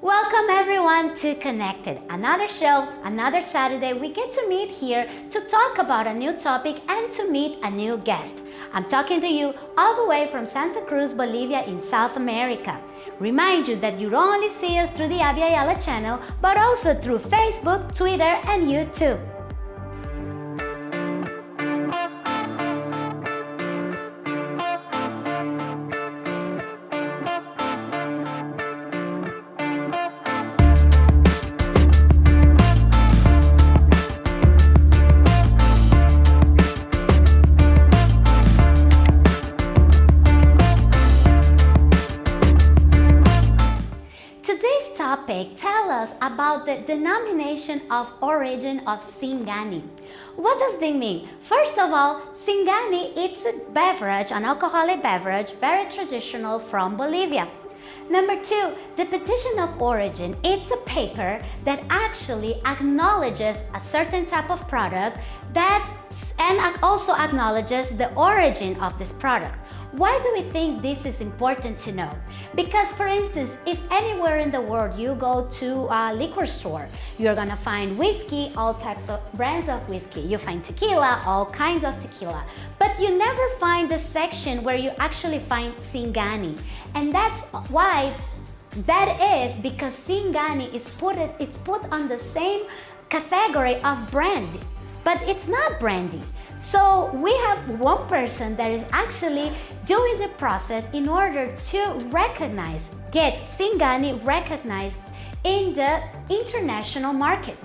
Welcome everyone to Connected, another show, another Saturday. We get to meet here to talk about a new topic and to meet a new guest. I'm talking to you all the way from Santa Cruz, Bolivia in South America. Remind you that you don't only see us through the Abya Yala channel, but also through Facebook, Twitter, and YouTube. Topic tell us about the denomination of origin of Singani. What does this mean? First of all, Singani it's a beverage, an alcoholic beverage, very traditional from Bolivia. Number two, the petition of origin. It's a paper that actually acknowledges a certain type of product that and also acknowledges the origin of this product. Why do we think this is important to know? Because, for instance, if anywhere in the world you go to a liquor store, you're gonna find whiskey, all types of brands of whiskey. You find tequila, all kinds of tequila. But you never find the section where you actually find Singani. And that's why that is because Singani is put, it's put on the same category of brandy, but it's not brandy. So we have one person that is actually doing the process in order to recognize, get Singani recognized in the international market.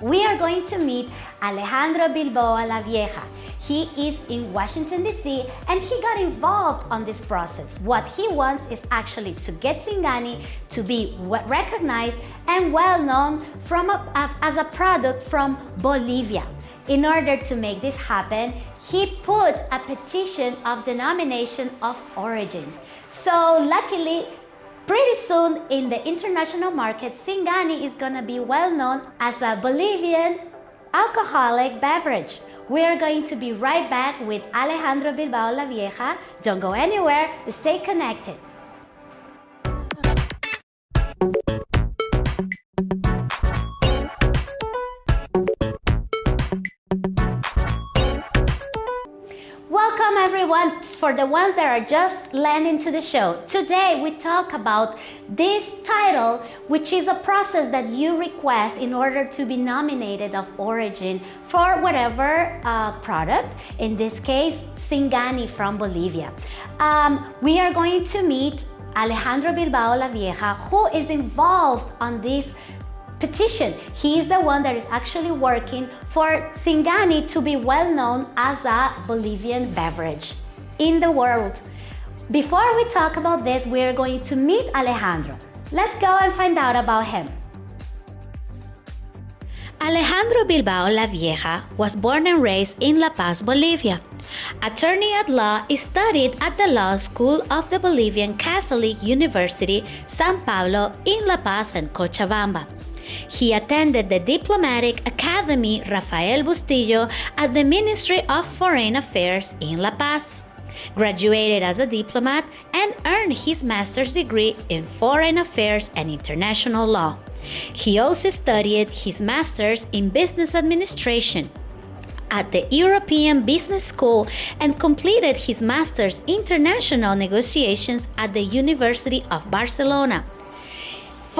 We are going to meet Alejandro Bilbao La Vieja. He is in Washington, D.C., and he got involved on this process. What he wants is actually to get Singani to be recognized and well known from a, as a product from Bolivia. In order to make this happen, he put a petition of denomination of origin. So luckily, pretty soon in the international market, Singani is going to be well known as a Bolivian alcoholic beverage. We are going to be right back with Alejandro Bilbao La Vieja. Don't go anywhere, stay connected. For the ones that are just landing to the show. Today we talk about this title which is a process that you request in order to be nominated of origin for whatever uh, product, in this case Singani from Bolivia. Um, we are going to meet Alejandro Bilbao La Vieja who is involved on this petition. He is the one that is actually working for Singani to be well known as a Bolivian beverage in the world. Before we talk about this, we are going to meet Alejandro. Let's go and find out about him. Alejandro Bilbao La Vieja was born and raised in La Paz, Bolivia. Attorney at law, studied at the Law School of the Bolivian Catholic University, San Pablo in La Paz and Cochabamba. He attended the Diplomatic Academy Rafael Bustillo at the Ministry of Foreign Affairs in La Paz, graduated as a diplomat, and earned his master's degree in Foreign Affairs and International Law. He also studied his master's in Business Administration at the European Business School and completed his master's international negotiations at the University of Barcelona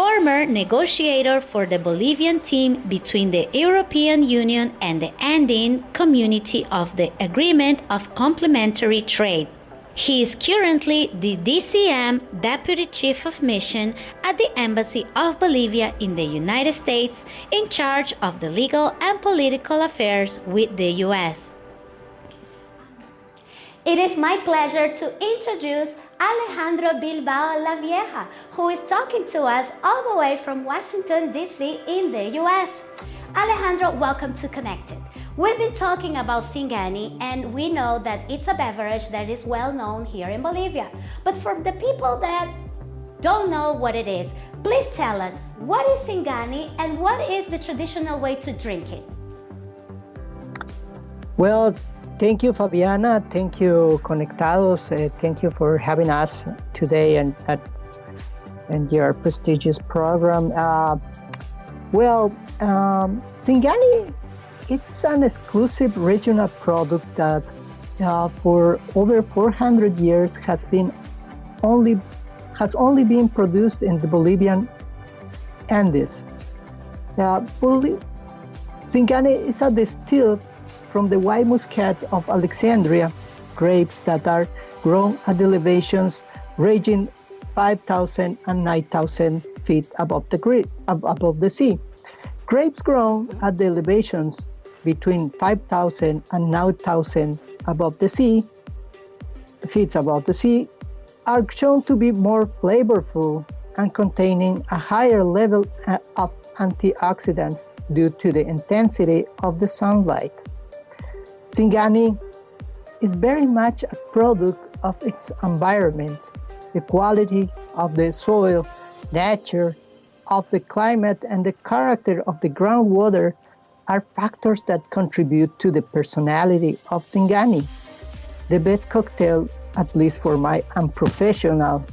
former negotiator for the Bolivian team between the European Union and the Andean Community of the Agreement of Complementary Trade. He is currently the DCM Deputy Chief of Mission at the Embassy of Bolivia in the United States in charge of the legal and political affairs with the U.S. It is my pleasure to introduce Alejandro Bilbao La Vieja, who is talking to us all the way from Washington, D.C. in the U.S. Alejandro, welcome to Connected. We've been talking about Singani, and we know that it's a beverage that is well known here in Bolivia. But for the people that don't know what it is, please tell us what is Singani and what is the traditional way to drink it? Well, Thank you, Fabiana. Thank you, Conectados. Uh, thank you for having us today and at and your prestigious program. Uh, well, um, Singani, it's an exclusive regional product that uh, for over 400 years has been only has only been produced in the Bolivian Andes. Uh, Singani is a distilled from the white muscat of Alexandria grapes that are grown at elevations ranging 5,000 and 9,000 feet above the, above the sea. Grapes grown at the elevations between 5,000 and 9,000 above the sea, feet above the sea, are shown to be more flavorful and containing a higher level uh, of antioxidants due to the intensity of the sunlight. Singani is very much a product of its environment, the quality of the soil, nature, of the climate, and the character of the groundwater are factors that contribute to the personality of Singani. The best cocktail, at least for my unprofessional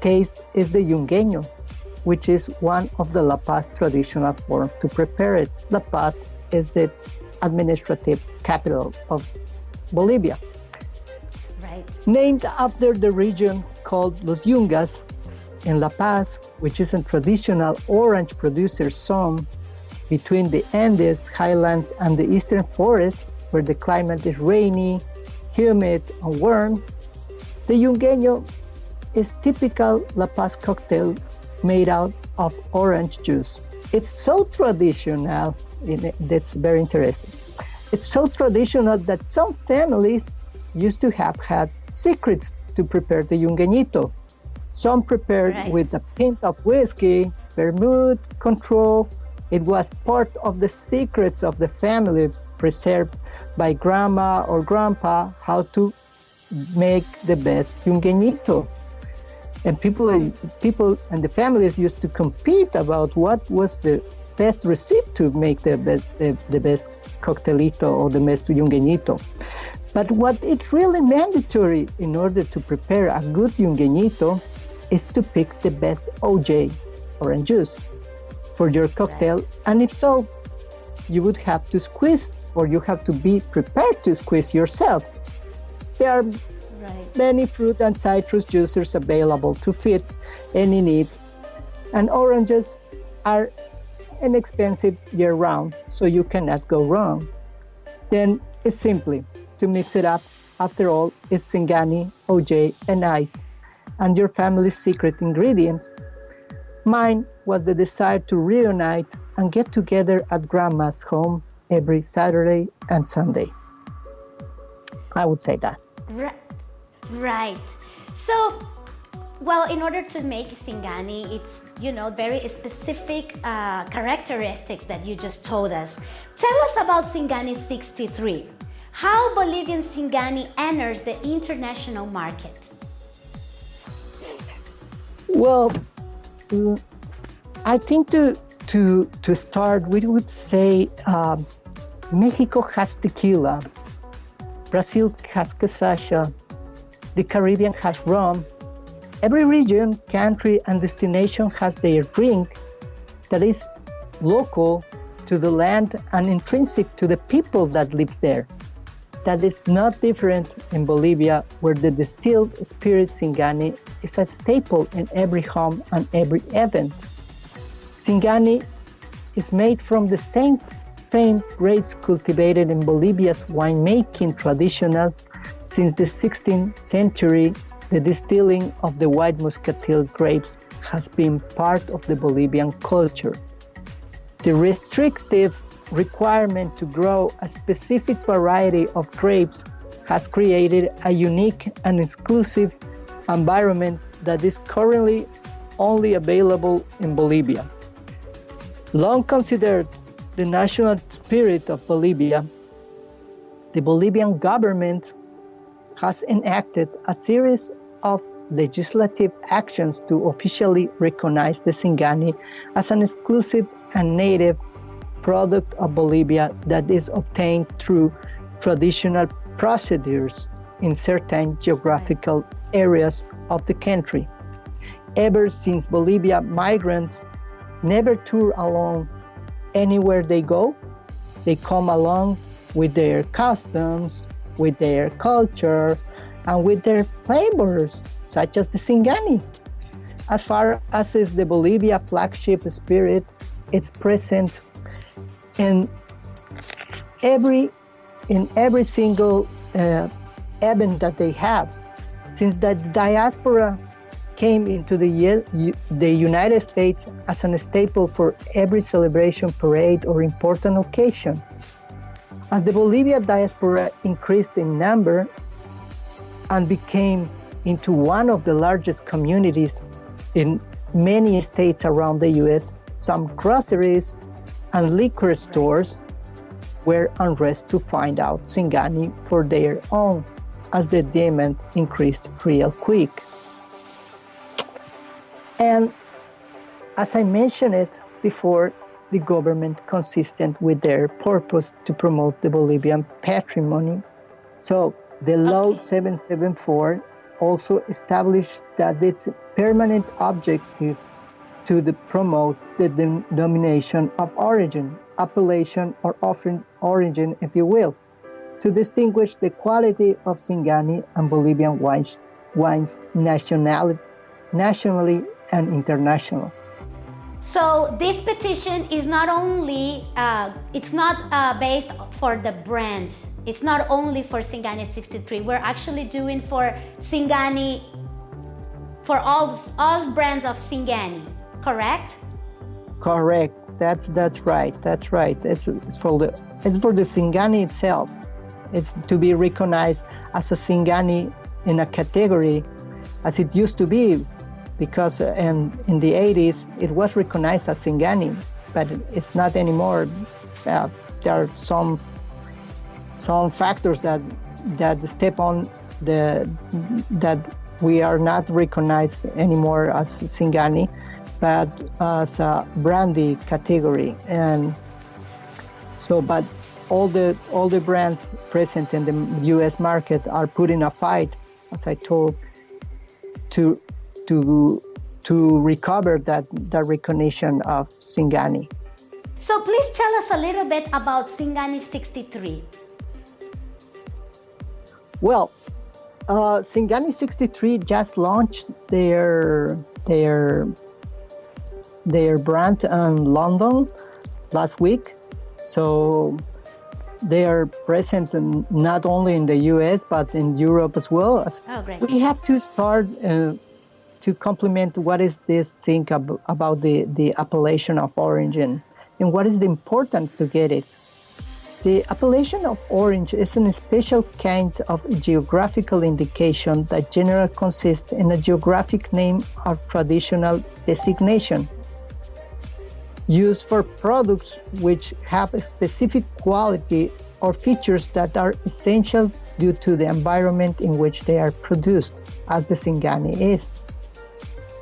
taste, is the Yungueño, which is one of the La Paz traditional forms to prepare it. La Paz is the administrative capital of Bolivia. Right. Named after the region called Los Yungas in La Paz, which is a traditional orange producer zone between the Andes highlands and the eastern forest, where the climate is rainy, humid, and warm. The Yungueño is typical La Paz cocktail made out of orange juice. It's so traditional, that's very interesting. It's so traditional that some families used to have had secrets to prepare the Yungueñito. Some prepared right. with a pint of whiskey, vermouth, Cointreau, it was part of the secrets of the family preserved by grandma or grandpa how to make the best yungueñito. And people, people and the families used to compete about what was the best recipe to make the best, the, the best cocktailito or the best yungueñito. But what it's really mandatory in order to prepare a good yungueñito is to pick the best OJ, orange juice for your cocktail? And if so, you would have to squeeze or you have to be prepared to squeeze yourself. There are right. many fruit and citrus juices available to fit any need. And oranges are inexpensive year round, so you cannot go wrong. Then it's simply to mix it up. After all, it's Singani, OJ, and ice, and your family's secret ingredient. Mine was the desire to reunite and get together at Grandma's home every Saturday and Sunday. I would say that. Right. right. So, well, in order to make Singani, it's, you know, very specific uh, characteristics that you just told us. Tell us about Singani 63. How Bolivian Singani enters the international market? Well, I think to to to start, we would say um, Mexico has tequila, Brazil has cachaça, the Caribbean has rum. Every region, country, and destination has their drink that is local to the land and intrinsic to the people that live there. That is not different in Bolivia, where the distilled spirit Singani is a staple in every home and every event. Singani is made from the same famed grapes cultivated in Bolivia's winemaking traditional since the 16th century. The distilling of the white muscatel grapes has been part of the Bolivian culture. The restrictive requirement to grow a specific variety of grapes has created a unique and exclusive environment that is currently only available in Bolivia. Long considered the national spirit of Bolivia, the Bolivian government has enacted a series of legislative actions to officially recognize the Singani as an exclusive and native product of Bolivia that is obtained through traditional procedures in certain geographical areas of the country. ever since Bolivia, migrants never tour alone anywhere they go. They come along with their customs, with their culture, and with their flavors, such as the Singani. As far as is the Bolivia flagship spirit, it's present in every in every single uh, event that they have. Since the diaspora came into the, the United States as a staple for every celebration, parade, or important occasion. As the Bolivia diaspora increased in number and became into one of the largest communities in many states around the US, some groceries and liquor stores were unrest to find out Singani for their own as the demand increased real quick. And as I mentioned it before, the government consistent with their purpose to promote the Bolivian patrimony. So the law 774 also established that its permanent objective to the promote the denomination of origin, appellation, or origin, if you will, to distinguish the quality of Singani and Bolivian wines, wines nationally, nationally and international. So this petition is not only, uh, it's not uh, based for the brand. It's not only for Singani 63. We're actually doing for Singani, for all, all brands of Singani, correct? Correct. That's, that's right. That's right. It's, it's, for the, it's for the Singani itself. It's to be recognized as a Singani in a category as it used to be because uh, in, in the 80s it was recognized as Singani, but it's not anymore. Uh, there are some some factors that that step on the that we are not recognized anymore as Singani, but as a brandy category. And so, but all the all the brands present in the U.S. market are putting a fight, as I told, to to to recover that, that recognition of Singani. So please tell us a little bit about Singani 63. Well, uh, Singani 63 just launched their their their brand in London last week. So they are present in, not only in the US but in Europe as well. Oh, great. We have to start uh, to complement what is this thing ab- about the, the appellation of origin and what is the importance to get it. The appellation of origin is a special kind of geographical indication that generally consists in a geographic name or traditional designation used for products which have a specific quality or features that are essential due to the environment in which they are produced, as the Singani is.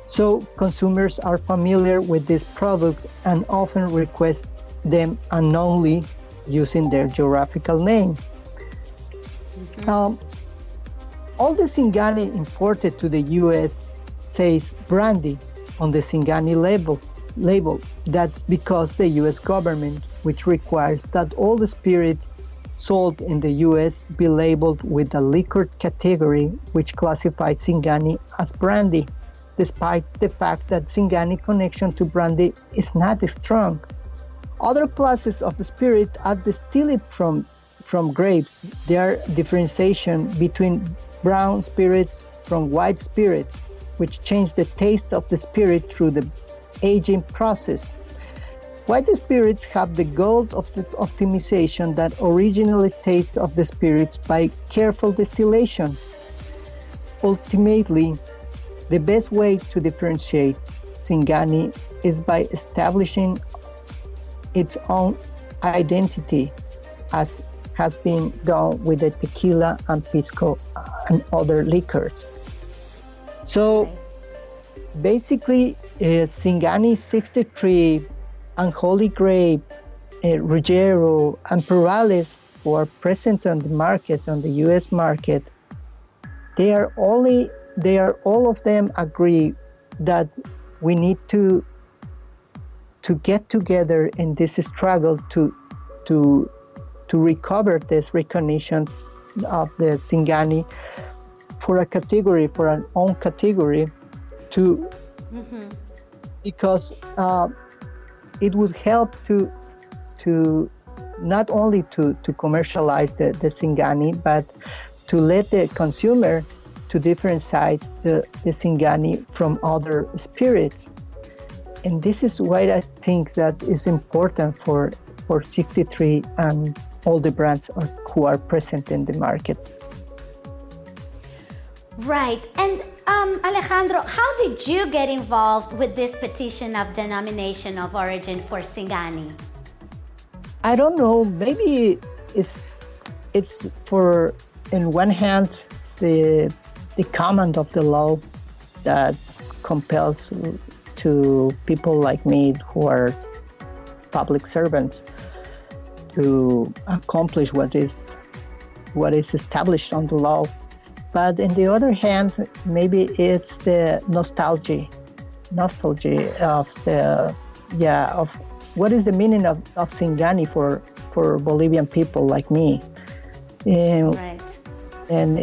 So consumers are familiar with this product and often request them unknowingly using their geographical name. Mm-hmm. Um, all the Singani imported to the U.S. says brandy on the Singani label. Label. That's because the U.S. government, which requires that all the spirits sold in the U.S. be labeled with the liquor category, which classifies Singani as brandy despite the fact that Singani connection to brandy is not strong. Other classes of spirit are distilled from, from grapes. There differentiation between brown spirits from white spirits, which change the taste of the spirit through the aging process. White spirits have the goal of the optimization that originally taste of the spirits by careful distillation. Ultimately, the best way to differentiate Singani is by establishing its own identity as has been done with the tequila and pisco and other liquors. So basically, uh, Singani 63 and Holy Grape, uh, Rujero, and Perales, who are present on the market, on the US market, they are only they are all of them agree that we need to to get together in this struggle to to to recover this recognition of the Singani for a category, for an own category, to mm-hmm. because uh, it would help to to not only to, to commercialize the, the Singani, but to let the consumer to differentiate the, the Singani from other spirits. And this is why I think that is important for, for 63 and all the brands are, who are present in the market. Right. And um, Alejandro, how did you get involved with this petition of denomination of origin for Singani? I don't know. Maybe it's it's for in one hand the the command of the law that compels to people like me who are public servants to accomplish what is what is established on the law. But in the other hand, maybe it's the nostalgia, nostalgia of the yeah of what is the meaning of, of Singani for for Bolivian people like me. Um, right. And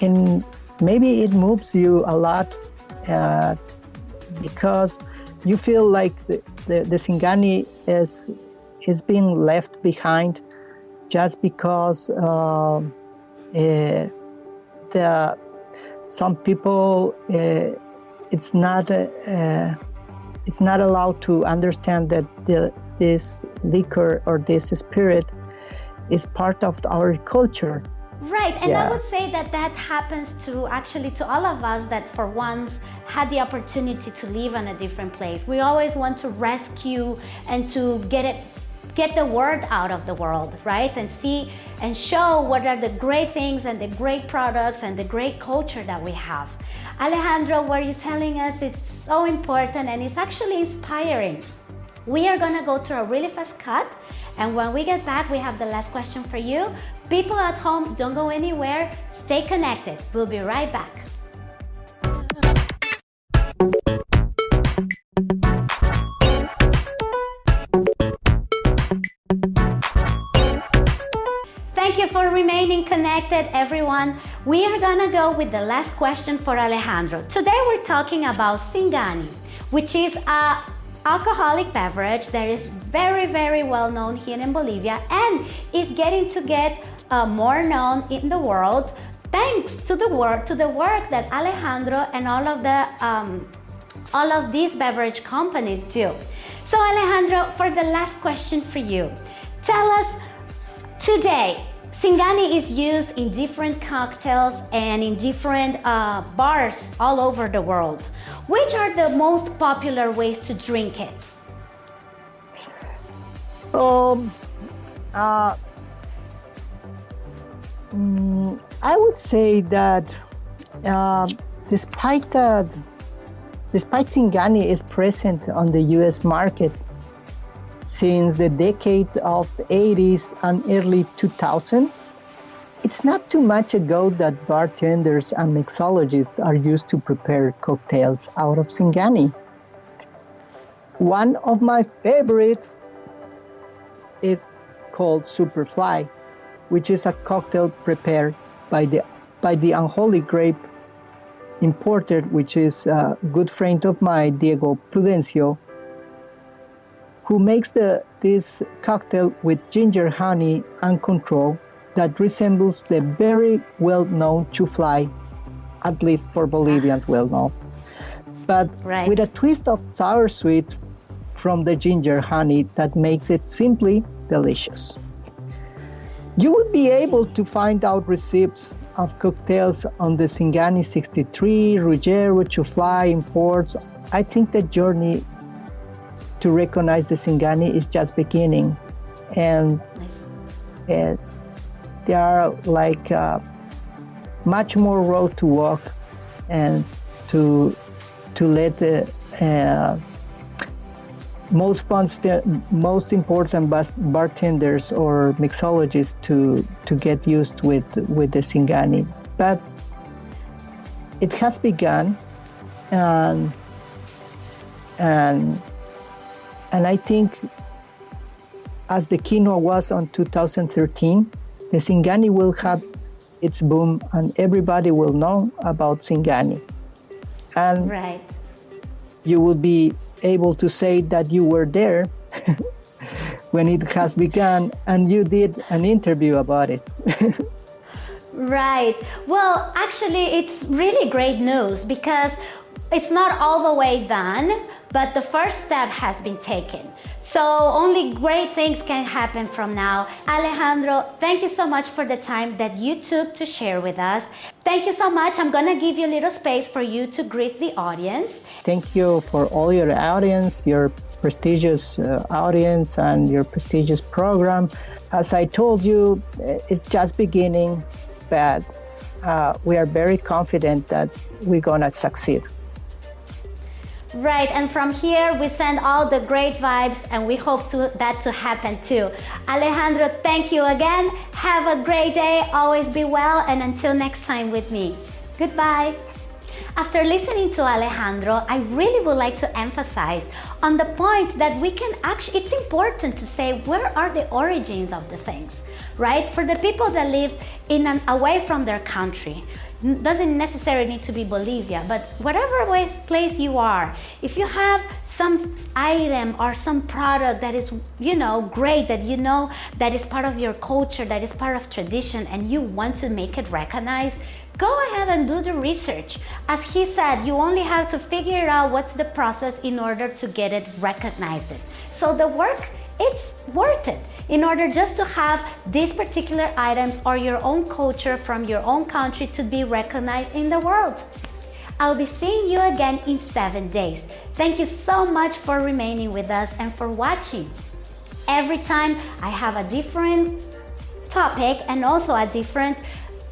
and maybe it moves you a lot uh, because you feel like the, the, the Singani is is being left behind just because uh, uh, the some people uh, it's not uh, it's not allowed to understand that the, this liquor or this spirit is part of our culture. Right, and yeah. I would say that that happens to actually to all of us that for once had the opportunity to live in a different place. We always want to rescue and to get it get the word out of the world, right? And see and show what are the great things and the great products and the great culture that we have. Alejandro, what you're telling us it's so important and it's actually inspiring. We are gonna go to a really fast cut and when we get back, we have the last question for you. People at home, don't go anywhere. Stay connected. We'll be right back. Thank you for remaining connected, everyone. We are gonna go with the last question for Alejandro. Today we're talking about Singani, which is a alcoholic beverage that is very, very well known here in Bolivia and is getting to get uh, more known in the world thanks to the work to the work that Alejandro and all of the um, all of these beverage companies do. So Alejandro, for the last question for you, tell us today Singani is used in different cocktails and in different uh, bars all over the world. Which are the most popular ways to drink it? Um, uh, mm, I would say that uh, despite that, despite Singani is present on the U.S. market since the decade of the 80s and early 2000, it's not too much ago that bartenders and mixologists are used to prepare cocktails out of Singani. One of my favorites is called Superfly, which is a cocktail prepared by the by the unholy grape importer, which is a good friend of mine, Diego Prudencio, who makes the, this cocktail with ginger honey and Cointreau that resembles the very well-known chuflay, at least for Bolivians well known, but right. with a twist of sour sweet from the ginger honey that makes it simply delicious. You would be able to find out recipes of cocktails on the Singani 63, Rujero, Chuflay imports. I think the journey to recognize the Singani is just beginning. And uh, there are like uh, much more road to walk and to to let the uh, most most important bartenders or mixologists to to get used with with the Singani. But it has begun, and and and I think as the quinoa was on 2013, the Singani will have its boom and everybody will know about Singani. And right. you will be able to say that you were there when it has begun and you did an interview about it. right. Well, actually, it's really great news because it's not all the way done, but the first step has been taken. So only great things can happen from now. Alejandro, thank you so much for the time that you took to share with us. Thank you so much. I'm going to give you a little space for you to greet the audience. Thank you for all your audience, your prestigious uh, audience and your prestigious program. As I told you, it's just beginning, but uh, we are very confident that we're going to succeed. Right, and from here we send all the great vibes and we hope to, that to happen too. Alejandro, thank you again. Have a great day, always be well, and until next time with me. Goodbye. After listening to Alejandro, I really would like to emphasize on the point that we can actually, it's important to say where are the origins of the things, right? For the people that live in an, away from their country, doesn't necessarily need to be Bolivia, but whatever place you are, if you have some item or some product that is, you know, great, that you know that is part of your culture, that is part of tradition, and you want to make it recognized, go ahead and do the research. As he said, you only have to figure out what's the process in order to get it recognized. So the work, it's worth it in order just to have these particular items or your own culture from your own country to be recognized in the world. I'll be seeing you again in seven days. Thank you so much for remaining with us and for watching. Every time I have a different topic and also a different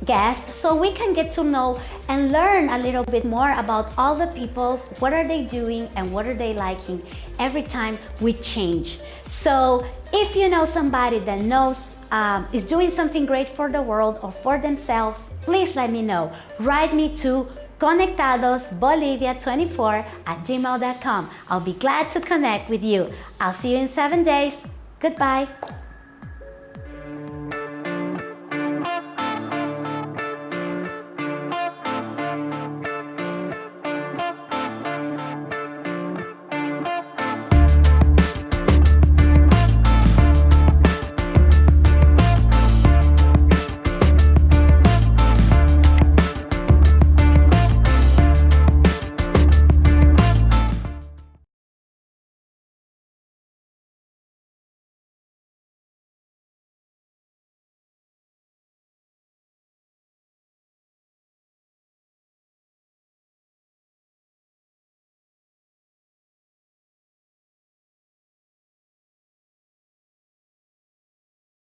guest so we can get to know and learn a little bit more about all the people, what are they doing and what are they liking every time we change. So if you know somebody that knows um, is doing something great for the world or for themselves, please let me know. Write me to conectadosbolivia24 at gmail.com. I'll be glad to connect with you. I'll see you in seven days. Goodbye.